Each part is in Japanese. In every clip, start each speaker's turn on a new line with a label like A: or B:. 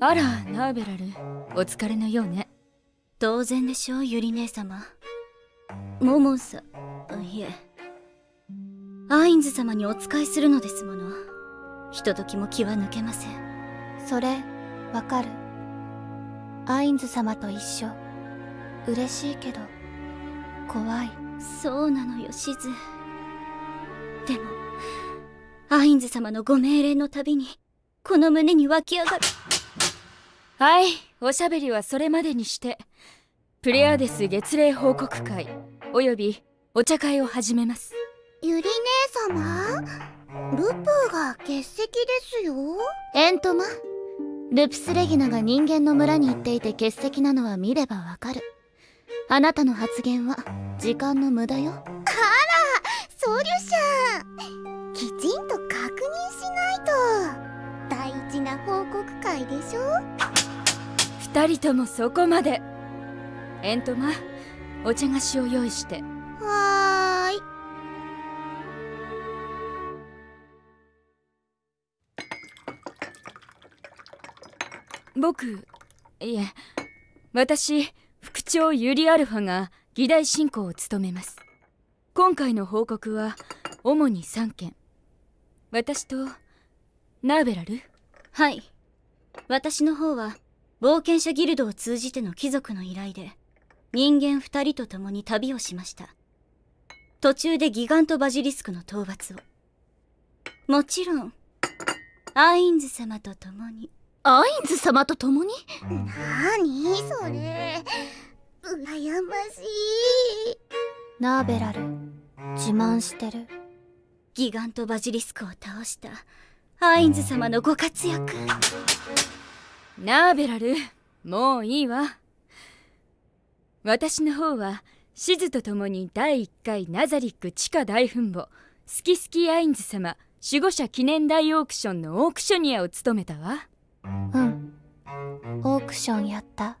A: あらナーベラル。お疲れのようね。
B: 当然でしょうゆり姉様。モモンさいえ。アインズ様にお仕えするのですもの。ひとときも気は抜けません。
C: それわかる。アインズ様と一緒。嬉しいけど怖い。
B: そうなのよシズ。でもアインズ様のご命令のたびにこの胸に湧き上がる。
A: はいおしゃべりはそれまでにして。プレアデス月齢報告会およびお茶会を始めます。
D: ゆり姉様？ルプーが欠席ですよ。
C: エントマルプスレギナが人間の村に行っていて欠席なのは見ればわかる。あなたの発言は時間の無駄よ。あら
D: ソリュシャンきちんとな報告会でしょ？
A: 二人ともそこまで。エントマお茶菓子を用意して。
D: はーい。
A: 僕いえ私副長ユリアルファが議題進行を務めます。今回の報告は主に3件。私とナーベラル？
B: はい。私の方は冒険者ギルドを通じての貴族の依頼で人間二人と共に旅をしました。途中でギガントバジリスクの討伐を。もちろんアインズ様と共に。
C: アインズ様と共に？
D: なにそれ？羨ましい。
C: ナーベラル自慢してる。
B: ギガントバジリスクを倒したアインズ様のご活躍。
A: ナーベラルもういいわ。私の方はシズと共に第1回ナザリック地下大墳墓スキスキアインズ様守護者記念大オークションのオークショニアを務めたわ。
C: うん。オークションやった。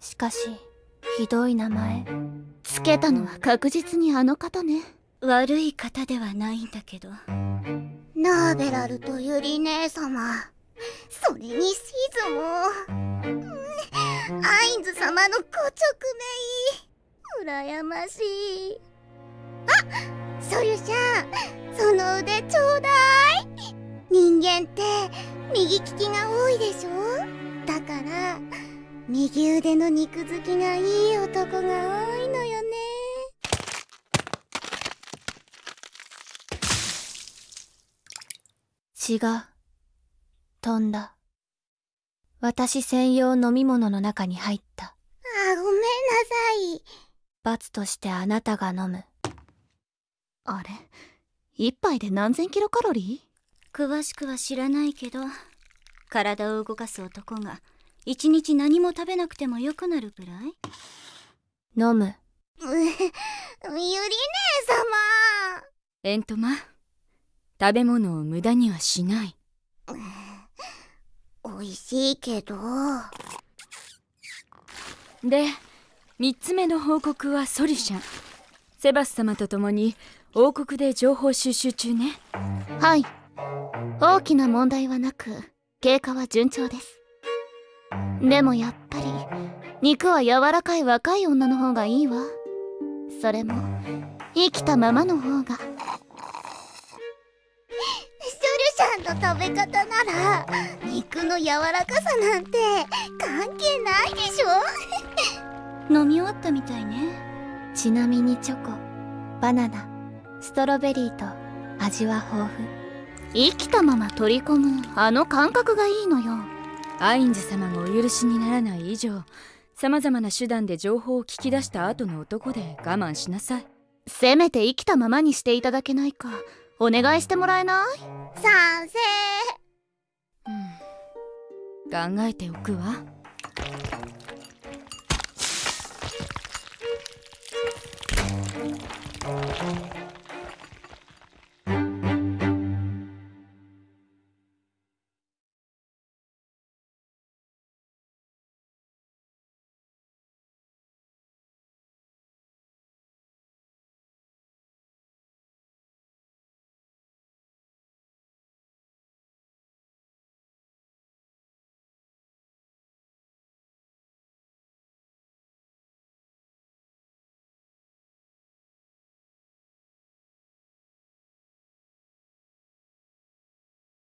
C: しかしひどい名前。つけたのは確実にあの方ね。
B: 悪い方ではないんだけど
D: ナーベラルとユリ姉様。それにシズも、うん、アインズ様のご直命。羨ましい。あソリュシャン。その腕ちょうだい。人間って右利きが多いでしょ？だから右腕の肉付きがいい男が多い。のよね
C: 血が飛んだ。私専用飲み物の中に入った。
D: あごめんなさい。
C: 罰としてあなたが飲む。あれ？一杯で何千キロカロリ
B: ー？詳しくは知らないけど体を動かす男が一日何も食べなくてもよくなるくらい？
C: 飲む。
D: ゆり姉様。
A: エントマ食べ物を無駄にはしない。
D: 美味しいけど。
A: で3つ目の報告はソリュシャン。セバス様と共に王国で情報収集中ね。
C: はい。大きな問題はなく経過は順調です。でもやっぱり肉は柔らかい若い女の方がいいわ。それも生きたままの方が
D: 食べ方なら肉の柔らかさなんて関係ないでしょ。
B: 飲み終わったみたいね。
C: ちなみにチョコバナナストロベリーと味は豊富。生きたまま取り込むあの感覚がいいのよ。
A: アインズ様がお許しにならない以上様々な手段で情報を聞き出した後の男で我慢しなさい。
C: せめて生きたままにしていただけないか。お願いしてもらえない？
D: 賛成。
A: うん。考えておくわ。